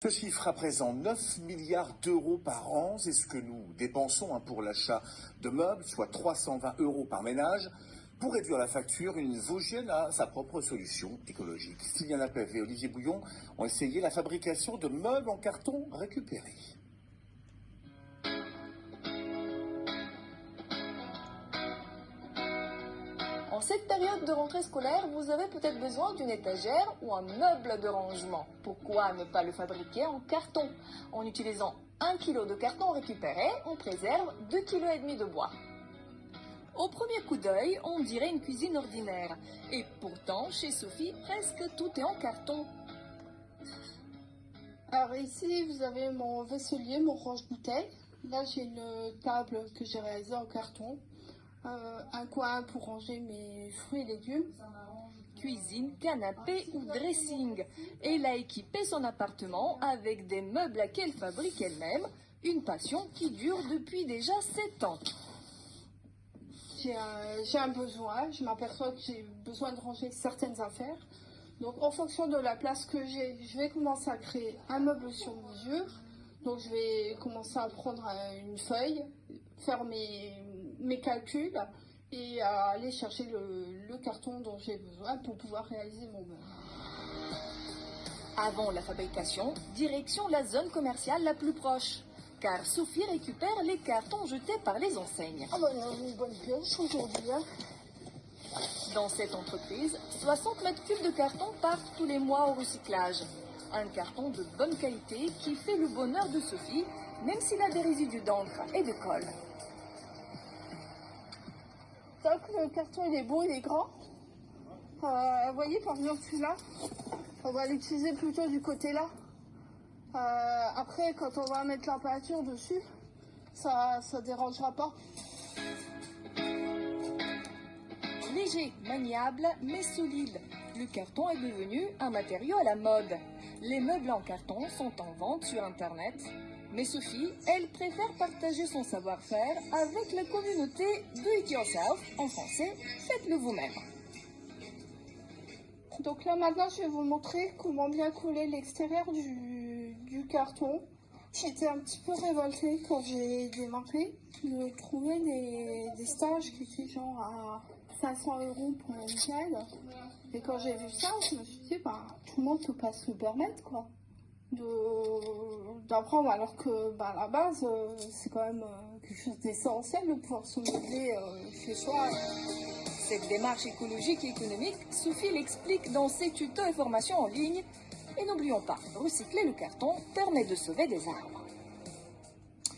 Ce chiffre représente 9 milliards d'euros par an. C'est ce que nous dépensons hein, pour l'achat de meubles, soit 320 euros par ménage. Pour réduire la facture, une Vosgienne a sa propre solution écologique. Sylviane Lapève et Olivier Bouillon ont essayé la fabrication de meubles en carton récupérés. En cette période de rentrée scolaire, vous avez peut-être besoin d'une étagère ou un meuble de rangement. Pourquoi ne pas le fabriquer en carton? En utilisant 1 kg de carton récupéré, on préserve 2,5 kg de bois. Au premier coup d'œil, on dirait une cuisine ordinaire. Et pourtant, chez Sophie, presque tout est en carton. Alors ici, vous avez mon vaisselier, mon range-bouteille. Là, j'ai une table que j'ai réalisée en carton. Euh, un coin pour ranger mes fruits et légumes. Cuisine, canapé ou dressing. Elle a équipé son appartement avec des meubles qu'elle fabrique elle-même. Une passion qui dure depuis déjà 7 ans. J'ai un, un, besoin, je m'aperçois que j'ai besoin de ranger certaines affaires. Donc en fonction de la place que j'ai, je vais commencer à créer un meuble sur mesure. Donc je vais commencer à prendre une feuille, faire mes, mes calculs et à aller chercher le, le carton dont j'ai besoin pour pouvoir réaliser mon meuble. Avant la fabrication, direction la zone commerciale la plus proche. Car Sophie récupère les cartons jetés par les enseignes. Ah bah il y a une bonne pioche aujourd'hui. Hein. Dans cette entreprise, 60 mètres cubes de carton partent tous les mois au recyclage. Un carton de bonne qualité qui fait le bonheur de Sophie, même s'il a des résidus d'encre et de colle. Le carton il est beau, il est grand. Vous voyez par exemple celui-là, on va l'utiliser plutôt du côté là. Euh, après quand on va mettre la peinture dessus, ça ne dérangera pas. Léger, maniable, mais solide, le carton est devenu un matériau à la mode. Les meubles en carton sont en vente sur Internet. Mais Sophie, elle préfère partager son savoir-faire avec la communauté Do It Yourself, en français, faites-le vous-même. Donc là maintenant je vais vous montrer comment bien coller l'extérieur du, carton. J'étais un petit peu révoltée quand j'ai démarré de trouver des, stages qui étaient genre à 500 euros pour un week-end. Et quand j'ai vu ça, je me suis dit, bah, tout le monde peut pas se le permettre, quoi. D'apprendre, alors que, bah, à la base, euh, c'est quand même euh, quelque chose d'essentiel de pouvoir se meubler euh, chez soi. Cette démarche écologique et économique, Sophie l'explique dans ses tutos et formations en ligne. Et n'oublions pas, recycler le carton permet de sauver des arbres.